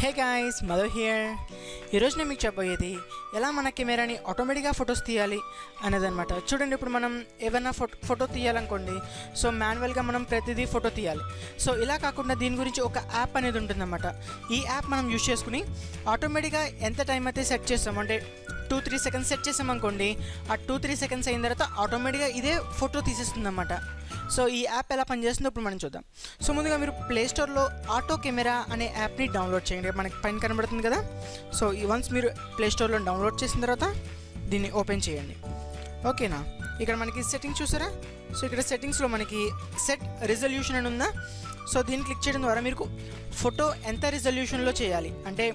Hey guys Madhu here ఈరోజు నేను మీకు చెప్పబోయేది ఎలా మన కెమెరాని ఆటోమేటిక్గా ఫొటోస్ తీయాలి అనేదన్నమాట. చూడండి ఇప్పుడు మనం ఏమైనా ఫోటో ఫోటో తీయాలనుకోండి సో మాన్యువల్గా మనం ప్రతిదీ ఫోటో తీయాలి. సో ఇలా కాకుండా దీని గురించి ఒక యాప్ అనేది ఉంటుందన్నమాట. ఈ యాప్ మనం యూజ్ చేసుకుని ఆటోమేటిక్గా ఎంత టైం అయితే సెట్ చేస్తాం అంటే టూ త్రీ సెకండ్స్ సెట్ చేసామనుకోండి ఆ టూ త్రీ సెకండ్స్ అయిన తర్వాత ఆటోమేటిక్గా ఇదే ఫోటో తీసేస్తుంది అన్నమాట సో ఈ యాప్ ఎలా పనిచేస్తుందో ఇప్పుడు మనం చూద్దాం. సో ముందుగా మీరు ప్లే స్టోర్లో ఆటో కెమెరా అనే యాప్ని డౌన్లోడ్ చేయండి. మనకి పైన కనబడుతుంది కదా? సో ఈ వన్స్ మీరు ప్లే స్టోర్లో డౌన్లోడ్ చేసిన తర్వాత దీన్ని ఓపెన్ చేయండి. ఓకేనా? ఇక్కడ మనకి సెట్టింగ్స్ చూసారా? సో ఇక్కడ సెట్టింగ్స్లో మనకి సెట్ రిజల్యూషన్ అని ఉందా? సో దీన్ని క్లిక్ చేయడం ద్వారా మీకు ఫోటో ఎంత రిజల్యూషన్లో చేయాలి? అంటే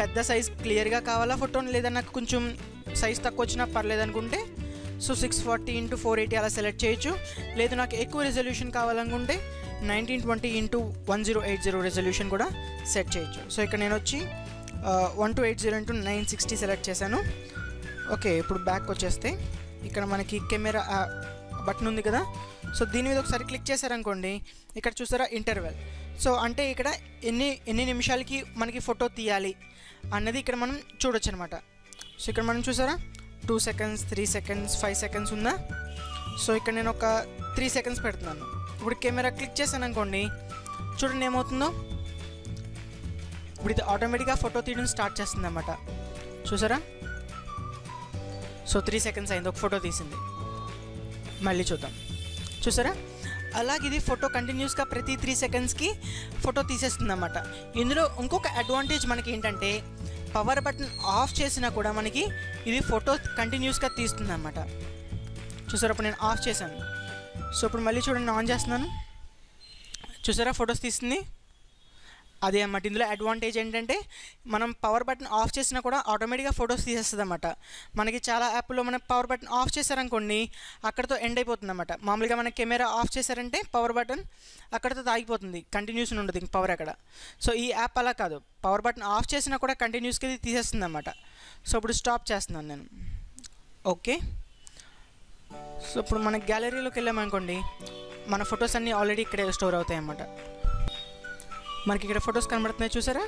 పెద్ద సైజ్ క్లియర్గా కావాలా ఫోటో లేదా నాకు కొంచెం సైజ్ తక్కువ వచ్చినా పర్లేదు అనుకుంటే so six forty into four eighty అలా సెలెక్ట్ చేయొచ్చు. లేదు నాకు ఎక్కువ రెజల్యూషన్ కావాలనుకుంటే nineteen twenty into one zero eight zero resolution కూడా సెట్ చేయొచ్చు. సో ఇక్కడ నేను వచ్చి one two eight zero into nine sixty select చేశాను. ఓకే ఇప్పుడు బ్యాక్ వచ్చేస్తే ఇక్కడ మనకి కెమెరా బటన్ ఉంది కదా. సో దీని మీద ఒకసారి క్లిక్ చేశారనుకోండి ఇక్కడ చూసారా ఇంటర్వెల్ సో అంటే ఇక్కడ ఎన్ని ఎన్ని నిమిషాలకి మనకి ఫోటో తీయాలి అన్నది ఇక్కడ మనం చూడొచ్చు అనమాట సో ఇక్కడ మనం చూసారా? Two seconds three seconds five seconds ఉందా సో ఇక్కడ నేను ఒక త్రీ సెకండ్స్ పెడుతున్నాను. ఇప్పుడు కెమెరా క్లిక్ చేశాను అనుకోండి చూడండి ఏమవుతుందో? ఇప్పుడు ఇది ఆటోమేటిక్గా ఫోటో తీయడం స్టార్ట్ చేస్తుంది అనమాట చూసారా? సో త్రీ సెకండ్స్ అయింది ఒక ఫోటో తీసింది. మళ్ళీ చూద్దాం. చూసారా? అలాగే ఇది ఫోటో కంటిన్యూస్గా ప్రతి త్రీ సెకండ్స్కి ఫోటో తీసేస్తుంది అన్నమాట ఇందులో ఇంకొక అడ్వాంటేజ్ మనకి ఏంటంటే పవర్ బటన్ ఆఫ్ చేసినా కూడా మనకి ఇది ఫోటో కంటిన్యూస్గా తీస్తుంది అనమాట చూసారా ఇప్పుడు నేను ఆఫ్ చేశాను. సో ఇప్పుడు మళ్ళీ చూడండి ఆన్ చేస్తున్నాను. చూసారా ఫొటోస్ తీస్తుంది అదే అన్నమాట. ఇందులో అడ్వాంటేజ్ ఏంటంటే మనం పవర్ బటన్ ఆఫ్ చేసినా కూడా ఆటోమేటిక్గా ఫొటోస్ తీసేస్తుంది అన్నమాట మనకి చాలా యాప్లో మనం పవర్ బటన్ ఆఫ్ చేశారనుకోండి అక్కడతో ఎండ్ అయిపోతుంది అనమాట మామూలుగా మన కెమెరా ఆఫ్ చేశారంటే పవర్ బటన్ అక్కడతో తాగిపోతుంది కంటిన్యూస్ ఉండదు ఇంక పవర్ అక్కడ. సో ఈ యాప్ అలా కాదు. పవర్ బటన్ ఆఫ్ చేసినా కూడా కంటిన్యూస్గా తీసేస్తుంది అన్నమాట సో ఇప్పుడు స్టాప్ చేస్తున్నాను నేను. ఓకే సో ఇప్పుడు మన గ్యాలరీలోకి వెళ్ళామనుకోండి మన ఫొటోస్ అన్నీ ఆల్రెడీ ఇక్కడే స్టోర్ అవుతాయి అన్నమాట మనకి ఇక్కడ ఫొటోస్ కనబడుతున్నాయి చూసారా?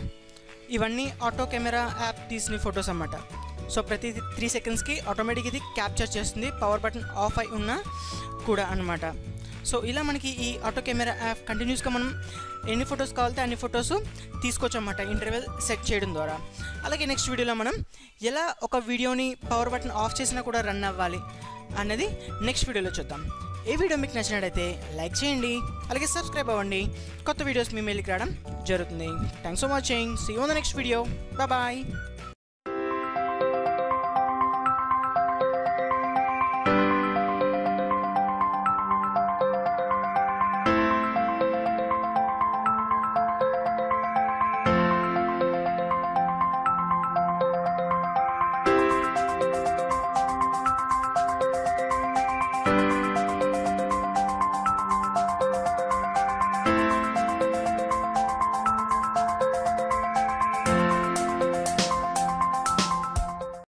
ఇవన్నీ ఆటో కెమెరా యాప్ తీసిన ఫొటోస్ అన్నమాట. సో ప్రతి త్రీ సెకండ్స్కి ఆటోమేటిక్ ఇది క్యాప్చర్ చేస్తుంది. పవర్ బటన్ ఆఫ్ అయి ఉన్నా కూడా అనమాట సో ఇలా మనకి ఈ ఆటో కెమెరా యాప్ కంటిన్యూస్గా మనం ఎన్ని ఫొటోస్ కావాలితే అన్ని ఫొటోస్ తీసుకోవచ్చు అన్నమాట ఇంటర్వెల్ సెట్ చేయడం ద్వారా. అలాగే నెక్స్ట్ వీడియోలో మనం ఎలా ఒక వీడియోని పవర్ బటన్ ఆఫ్ చేసినా కూడా రన్ అవ్వాలి. అన్నది నెక్స్ట్ వీడియోలో చూద్దాం. ఈ వీడియో మీకు నచ్చినట్టయితే లైక్ చేయండి అలాగే సబ్స్క్రైబ్ అవ్వండి. కొత్త వీడియోస్ మీ మెయిల్కి రావడం జరుగుతుంది. Thanks for watching see on the next video bye